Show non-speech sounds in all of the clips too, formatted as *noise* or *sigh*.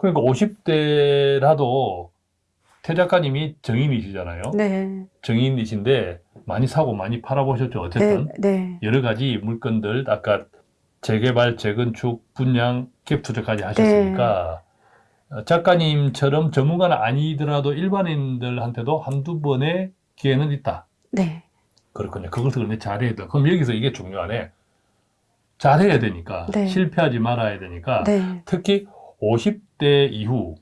그러니까 50대라도 태 작가님이 정인이시잖아요. 네. 정인이신데 많이 사고 많이 팔아보셨죠. 어쨌든 네. 네. 여러 가지 물건들 아까 재개발, 재건축, 분양, 갭 투자까지 하셨으니까 어, 작가님처럼 전문가는 아니더라도 일반인들한테도 한두 번의 기회는 있다. 네. 그렇군요. 그것을 근데 잘해야 돼. 그럼 여기서 이게 중요하네. 잘해야 되니까 네. 실패하지 말아야 되니까 네. 특히 50대 이후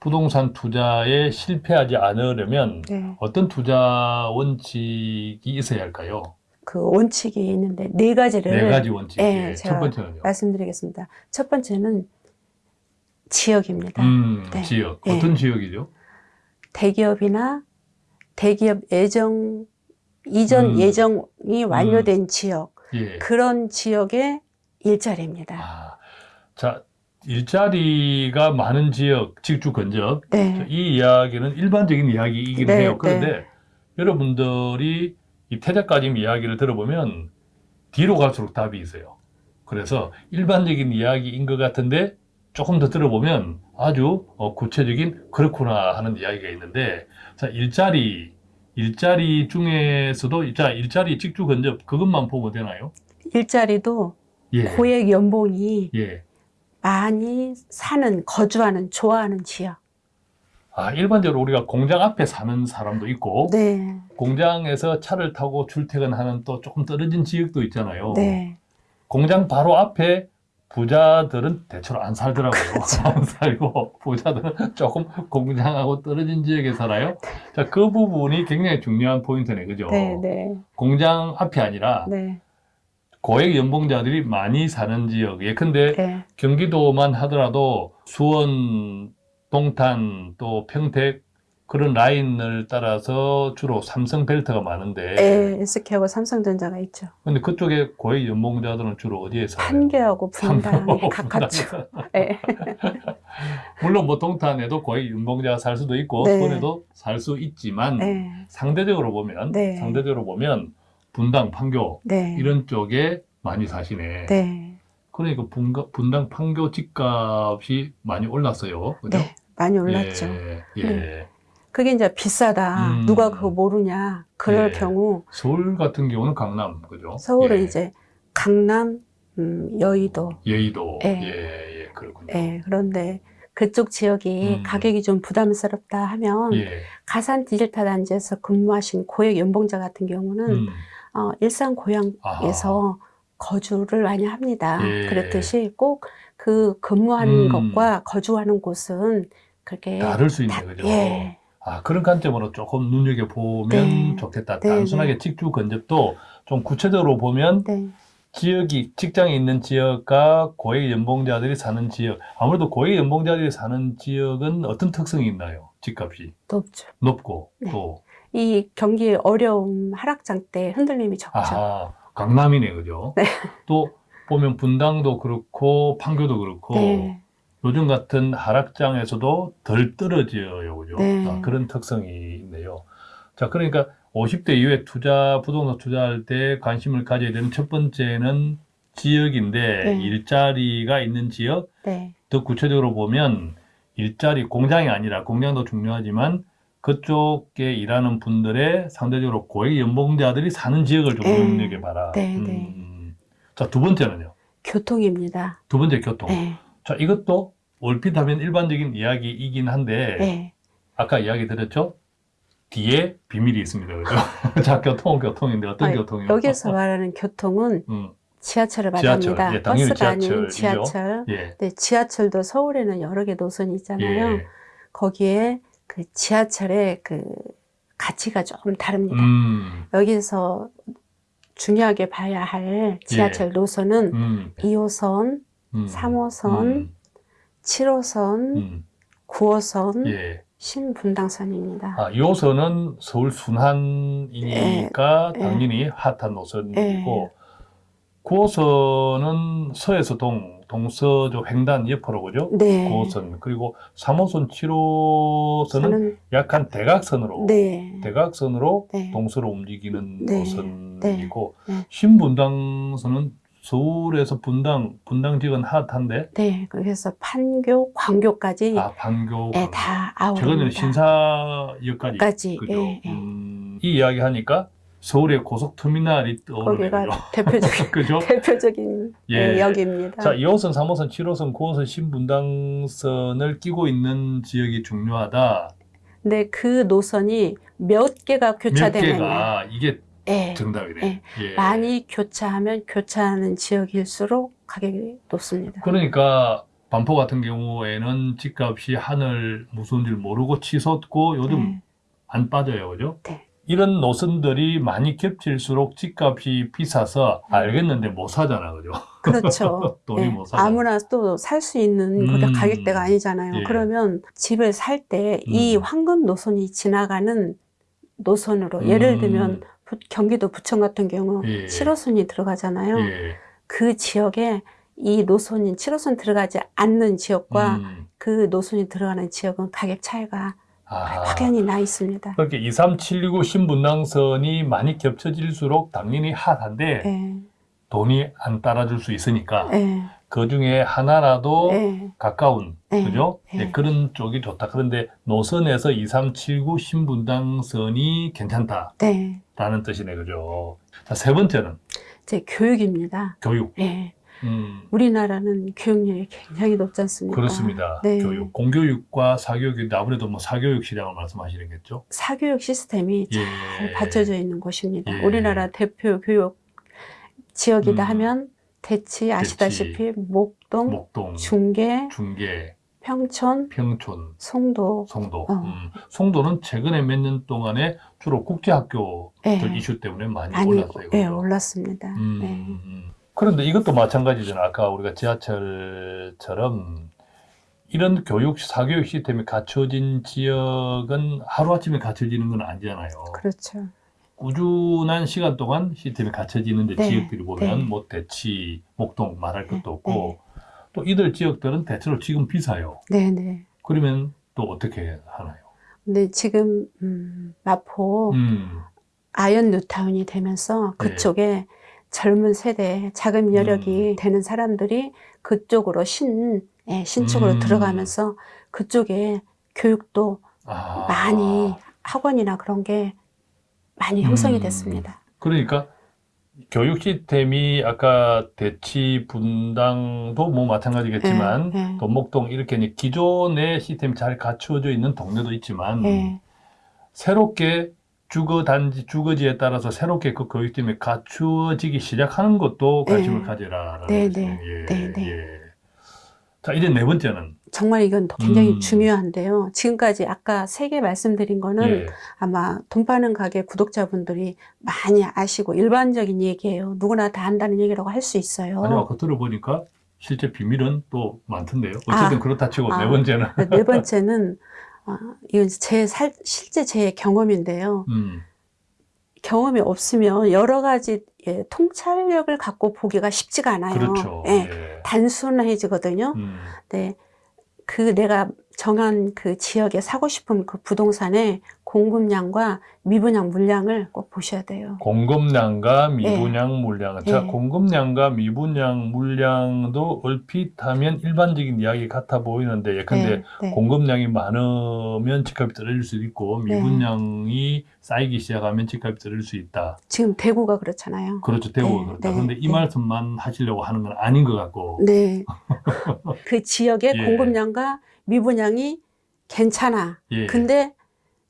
부동산 투자에 실패하지 않으려면 네. 어떤 투자 원칙이 있어야 할까요? 그 원칙이 있는데 네 가지를 네 가지 원칙. 네, 예, 제가 첫 번째는요. 말씀드리겠습니다. 첫 번째는 지역입니다. 음, 네. 지역. 예. 어떤 지역이죠? 대기업이나 대기업 예정 이전 음. 예정이 완료된 지역 예. 그런 지역의 일자리입니다. 아, 자, 일자리가 많은 지역, 직주 건적. 네. 이 이야기는 일반적인 이야기이긴 네, 해요. 그런데 여러분들이 이 태자까지 이야기를 들어보면 뒤로 갈수록 답이 있어요. 그래서 일반적인 이야기인 것 같은데 조금 더 들어보면 아주 어, 구체적인 그렇구나 하는 이야기가 있는데 자 일자리 일자리 중에서도 자 일자리 직주 건접 그것만 보면 되나요? 일자리도 예. 고액 연봉이 예. 많이 사는 거주하는 좋아하는 지역. 아 일반적으로 우리가 공장 앞에 사는 사람도 있고 네. 공장에서 차를 타고 출퇴근하는 또 조금 떨어진 지역도 있잖아요. 네. 공장 바로 앞에 부자들은 대체로 안 살더라고요. 그렇죠. *laughs* 안 살고 부자들은 조금 공장하고 떨어진 지역에 살아요. 자, 그 부분이 굉장히 중요한 포인트네, 그죠? 네, 네. 공장 앞이 아니라 네. 고액 연봉자들이 많이 사는 지역. 예컨대 네. 경기도만 하더라도 수원, 동탄, 또 평택 그런 라인을 따라서 주로 삼성 벨트가 많은데 네. SK하고 삼성전자가 있죠. 근데 그쪽에 고액 연봉자들은 주로 어디에 살아요? 판교하고 분당에 *laughs* 가깝죠. 네. *laughs* 물론 뭐 동탄에도 고액 연봉자가 살 수도 있고 네. 수원에도 살 수 있지만 네. 상대적으로 보면 네. 상대적으로 보면 분당, 판교 네. 이런 쪽에 많이 사시네. 네. 그러니까 분가, 분당, 판교 집값이 많이 올랐어요. 그죠? 네. 많이 올랐죠. 예, 예. 네. 그게 이제 비싸다. 음. 누가 그거 모르냐. 그럴 예. 경우 서울 같은 경우는 강남, 그죠? 서울은 예. 이제 강남, 음, 여의도. 여의도. 예. 예, 예, 그렇군요. 예, 그런데 그쪽 지역이 음. 가격이 좀 부담스럽다 하면 예. 가산 디지털 단지에서 근무하신 고액 연봉자 같은 경우는 음. 어, 일산 고향에서 거주를 많이 합니다. 예. 그렇듯이 꼭 그 근무하는 음. 것과 거주하는 곳은 그렇게 다를 수 있네, 다- 그죠? 예, 아, 그런 관점으로 조금 눈여겨보면 네. 좋겠다. 네, 단순하게 네. 직주 건접도 좀 구체적으로 보면 네, 지역이, 직장이 있는 지역과 고액 연봉자들이 사는 지역. 아무래도 고액 연봉자들이 사는 지역은 어떤 특성이 있나요? 집값이 높죠. 높고, 네. 또. 이 경기 어려움 하락장 때 흔들림이 적죠. 아하, 강남이네, 그죠? *laughs* 네. 또 보면 분당도 그렇고, 판교도 그렇고, 네, 요즘 같은 하락장에서도 덜 떨어져요, 그죠? 네. 아, 그런 특성이 있네요. 자, 그러니까 50대 이후에 투자, 부동산 투자할 때 관심을 가져야 되는 첫 번째는 지역인데, 네. 일자리가 있는 지역, 네, 더 구체적으로 보면 일자리, 공장이 아니라, 공장도 중요하지만, 그쪽에 일하는 분들의 상대적으로 고액 연봉자들이 사는 지역을 좀 네. 눈여겨봐라. 네, 음, 네. 음. 자, 두 번째는요. 교통입니다. 두 번째 교통. 네, 자, 이것도 얼핏 하면 일반적인 이야기이긴 한데, 네, 아까 이야기 드렸죠? 뒤에 비밀이 있습니다. 그죠? *laughs* 자, 교통은 교통인데 어떤 아니, 교통이요? 여기서 말하는 교통은 음, 지하철을 지하철. 말합니다. 예, 당연히 버스가 아닌 지하철이죠. 지하철. 예. 네, 지하철도 서울에는 여러 개 노선이 있잖아요. 예. 거기에 그 지하철의 그 가치가 조금 다릅니다. 음, 여기서 중요하게 봐야 할 지하철 노선은 음, 2호선, 음, 3호선, 음, 7호선, 음, 9호선, 예. 신분당선입니다. 아, 2호선은 서울 순환이니까 예, 당연히 핫한 노선이고, 예. 9호선은 서에서 동, 동서쪽 횡단 옆으로 그죠? 네. 9호선. 그리고 3호선, 7호선은 저는 약간 대각선으로 네. 대각선으로 네. 동서로 움직이는 네. 노선이고 네. 신분당선은 서울에서 분당 분당 지역은 핫한데 네, 그래서 판교, 광교까지 아 방교 예, 다 최근에는 아울입니다. 신사역까지 까지, 그죠? 예, 예. 음, 이 이야기 하니까 서울의 고속터미널이 떠오르네요. *laughs* 대표적인 *laughs* 그죠? 대표적인 예. 예, 역입니다. 자, 2호선, 3호선, 7호선, 9호선 신분당선을 끼고 있는 지역이 중요하다. 근데 그 노선이 몇 개가 몇 교차되느냐. 개가 이게 예. 정답이네. 예. 예. 많이 교차하면 교차하는 지역일수록 가격이 높습니다. 그러니까 반포 같은 경우에는 집값이 하늘 무서운 줄 모르고 치솟고 요즘 네. 안 빠져요. 그죠? 네. 이런 노선들이 많이 겹칠수록 집값이 비싸서 음. 알겠는데 못 사잖아. 그죠? 그렇죠. *laughs* 돈이 예. 못 사잖아. 아무나 또 살 수 있는 그게 음. 가격대가 아니잖아요. 예. 그러면 집을 살 때이 음. 황금 노선이 지나가는 노선으로 예를 음. 들면 부- 경기도 부천 같은 경우 예. 7호선이 들어가잖아요. 예. 그 지역에 이 노선인 7호선 들어가지 않는 지역과 음. 그 노선이 들어가는 지역은 가격 차이가 아. 확연히 나 있습니다. 그렇게 23769 신분당선이 많이 겹쳐질수록 당연히 핫한데 예, 돈이 안 따라줄 수 있으니까 예, 그 중에 하나라도 예, 가까운 예, 그죠? 예. 네, 그런 쪽이 좋다. 그런데 노선에서 2379 신분당선이 괜찮다라는 네. 뜻이네, 그죠? 자, 세 번째는 이제 교육입니다. 교육. 예, 음, 우리나라는 교육률이 굉장히 높지 않습니까? 그렇습니다. 네. 교육, 공교육과 사교육인데 아무래도 뭐 사교육 시장을 말씀하시겠죠? 사교육 시스템이 예. 잘 받쳐져 있는 곳입니다. 예. 우리나라 대표 교육 지역이다 음. 하면 대치 아시다시피 목동, 목동, 중계, 중계, 평촌, 평촌, 송도, 송도. 어. 음, 송도는 최근에 몇 년 동안에 주로 국제학교들 예. 이슈 때문에 많이 많이 올랐어요. 예, 그죠? 올랐습니다. 음, 네. 음. 그런데 이것도 마찬가지잖아. 아까 우리가 지하철처럼 이런 교육, 사교육 시스템이 갖춰진 지역은 하루아침에 갖춰지는 건 아니잖아요. 그렇죠. 꾸준한 시간 동안 시스템이 갖춰지는데 네, 지역들이 보면 네. 뭐 대치, 목동 말할 것도 네, 없고 또 이들 지역들은 대체로 지금 비싸요. 네, 네. 그러면 또 어떻게 하나요? 근데 지금 음, 마포 음, 아연 뉴타운이 되면서 네. 그쪽에 젊은 세대 자금 여력이 되는 사람들이 그쪽으로 신 예, 신축으로 음. 들어가면서 그쪽에 교육도 아, 많이 학원이나 그런 게 많이 형성이 음. 됐습니다. 그러니까 교육 시스템이 아까 대치 분당도 뭐 마찬가지겠지만 예, 예. 또 목동 이렇게 기존의 시스템이 잘 갖추어져 있는 동네도 있지만 예. 새롭게 주거 단지 주거지에 따라서 새롭게 그 교육 시스템이 갖추어지기 시작하는 것도 관심을 예. 가져라라는 네. 네, 예, 네, 네. 예. 자 이제 네 번째는 정말 이건 굉장히 음. 중요한데요. 지금까지 아까 세 개 말씀드린 거는 예, 아마 돈 파는 가게 구독자분들이 많이 아시고 일반적인 얘기예요. 누구나 다 안다는 얘기라고 할 수 있어요. 아니 아까 들어보니까 실제 비밀은 또 많던데요. 어쨌든 아, 그렇다 치고 네 아. 번째는 네 번째는 *laughs* 어, 이건 제 살, 실제 제 경험인데요. 음, 경험이 없으면 여러 가지 예, 통찰력을 갖고 보기가 쉽지가 않아요. 그렇죠. 예, 예. 단순해지거든요. 음. 네, 그 내가 정한 그 지역에 사고 싶은 그 부동산의 공급량과 미분양 물량을 꼭 보셔야 돼요. 공급량과 미분양 물량은 자 네. 공급량과 미분양 물량도 얼핏 하면 일반적인 이야기 같아 보이는데 예컨대 네, 네. 공급량이 많으면 집값이 떨어질 수도 있고 네. 미분양이 쌓이기 시작하면 집값이 떨어질 수 있다. 지금 대구가 그렇잖아요. 그렇죠. 대우가 네, 그렇다. 네, 그런데 이 네. 말씀만 하시려고 하는 건 아닌 것 같고. 네. *laughs* 그 지역의 예. 공급량과 미분양이 괜찮아. 예. 근데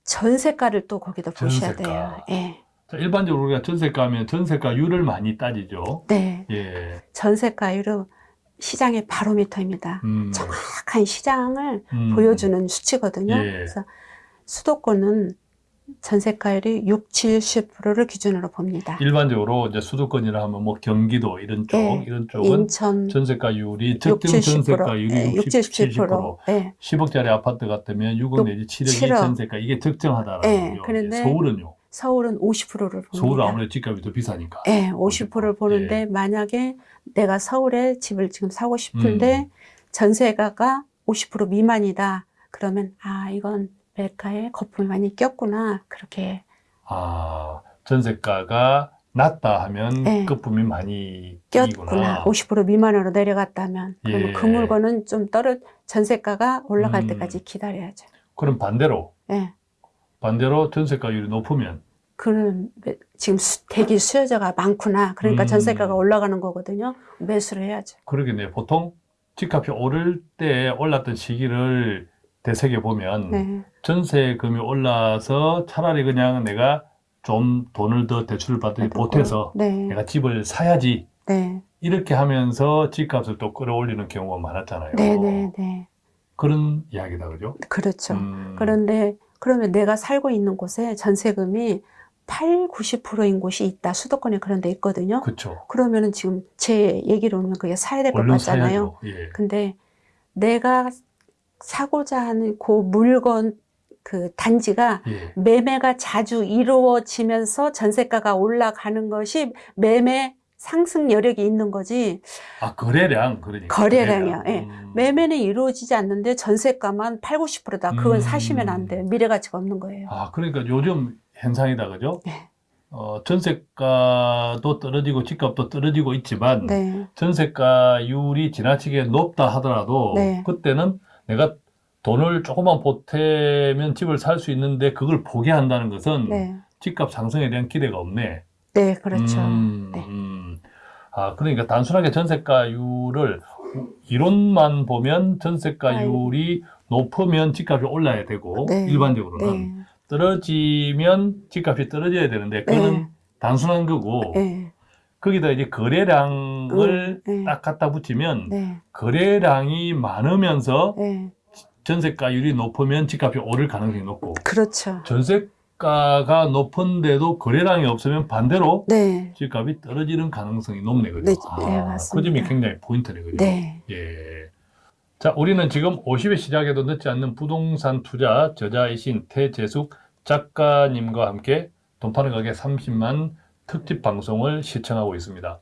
전세가를 또 거기다 보셔야 전세가. 돼요. 예. 자, 일반적으로 우리가 전세가면 전세가율을 많이 따지죠. 네. 예. 전세가율은 시장의 바로미터입니다. 음. 정확한 시장을 음. 보여주는 수치거든요. 예. 그래서 수도권은 전세가율이 6, 70%를 기준으로 봅니다. 일반적으로 이제 수도권이라 하면 뭐 경기도 이런 쪽, 예. 이런 쪽은 인천 전세가율이 6, 70%, 전세가율이 예, 60, 70%. 70%. 예. 10억짜리 아파트 같으면 6억 또 내지 7억이 7억. 전세가 이게 적정하다라는 예, 거죠. 그런데 서울은요. 서울은 50%를 봅니다. 서울은 아무래도 집값이 더 비싸니까. 예, 50%를 보는데 예. 만약에 내가 서울에 집을 지금 사고 싶은데 음. 전세가가 50% 미만이다. 그러면 아 이건 매가에 거품이 많이 꼈구나. 그렇게 아, 전세가가 낮다 하면 네. 끝부분이 많이 꼈구나. 끼구나. 50% 미만으로 내려갔다면 그러면 예. 그 물건은 좀 떨어 전세가가 올라갈 음. 때까지 기다려야죠. 그럼 반대로 예. 반대로 전세가율이 높으면 매- 지금 수- 대기 수요자가 많구나. 그러니까 음. 전세가가 올라가는 거거든요. 매수를 해야죠. 그러겠네요. 보통 집값이 오를 때 올랐던 시기를 되새겨 보면 네. 전세금이 올라서 차라리 그냥 내가 좀 돈을 더 대출을 받더니 보태서 네. 내가 집을 사야지 네. 이렇게 하면서 집값을 또 끌어올리는 경우가 많았잖아요. 네, 네, 네. 그런 이야기다 그죠? 그렇죠. 음, 그런데 그러면 내가 살고 있는 곳에 전세금이 8, 90%인 곳이 있다. 수도권에 그런 데 있거든요. 그렇죠. 그러면은 지금 제 얘기로 오면 그게 사야 될 것 같잖아요. 사야죠. 예. 근데 내가 사고자 하는 그 물건 그 단지가 예. 매매가 자주 이루어지면서 전세가가 올라가는 것이 매매 상승 여력이 있는 거지 아 거래량 그러니까 거래량이요. 거래량. 예. 음. 매매는 이루어지지 않는데 전세가만 8, 90%다. 그건 음. 사시면 안 돼요. 미래 가치가 없는 거예요. 아 그러니까 요즘 현상이다 그죠? 네. 어, 전세가도 떨어지고 집값도 떨어지고 있지만 네. 전세가율이 지나치게 높다 하더라도 네. 그때는 내가 돈을 조금만 보태면 집을 살 수 있는데 그걸 포기한다는 것은 네. 집값 상승에 대한 기대가 없네. 네, 그렇죠. 음, 네. 음. 아, 그러니까 단순하게 전세가율을 이론만 보면 전세가율이 높으면 집값이 올라야 되고 네. 일반적으로는 네. 떨어지면 집값이 떨어져야 되는데 그거는 네. 단순한 거고 네. 거기다 이제 거래량을 음, 네. 딱 갖다 붙이면 네. 거래량이 많으면서 네. 전세가율이 높으면 집값이 오를 가능성이 높고 그렇죠. 전세가가 높은데도 거래량이 없으면 반대로 네. 집값이 떨어지는 가능성이 높네 그죠? 네, 아, 네, 그 맞습니다. 점이 굉장히 포인트네 그죠? 네. 예. 자, 우리는 지금 50의 시작에도 늦지 않는 부동산 투자 저자이신 태재숙 작가님과 함께 돈 파는 가게 30만 특집 방송을 시청하고 있습니다.